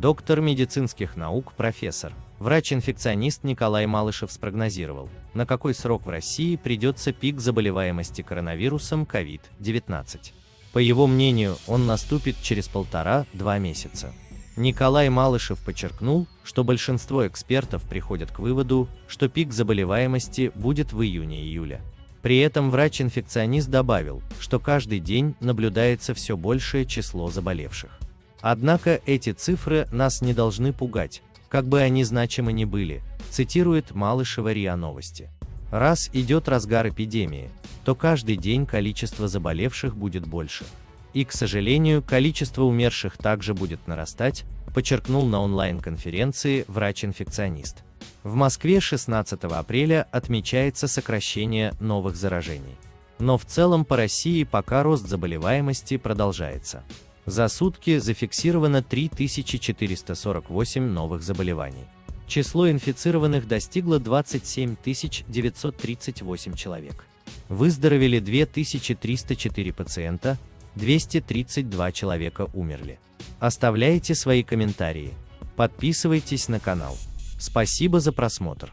Доктор медицинских наук, профессор, врач-инфекционист Николай Малышев спрогнозировал, на какой срок в России придется пик заболеваемости коронавирусом COVID-19. По его мнению, он наступит через полтора-два месяца. Николай Малышев подчеркнул, что большинство экспертов приходят к выводу, что пик заболеваемости будет в июне-июле. При этом врач-инфекционист добавил, что каждый день наблюдается все большее число заболевших. Однако эти цифры нас не должны пугать, как бы они значимы ни были, цитирует Малышева РИА Новости. Раз идет разгар эпидемии, то каждый день количество заболевших будет больше. И, к сожалению, количество умерших также будет нарастать, подчеркнул на онлайн-конференции врач-инфекционист. В Москве 16 апреля отмечается сокращение новых заражений. Но в целом по России пока рост заболеваемости продолжается. За сутки зафиксировано 3448 новых заболеваний. Число инфицированных достигло 27 938 человек. Выздоровели 2304 пациента, 232 человека умерли. Оставляйте свои комментарии. Подписывайтесь на канал. Спасибо за просмотр.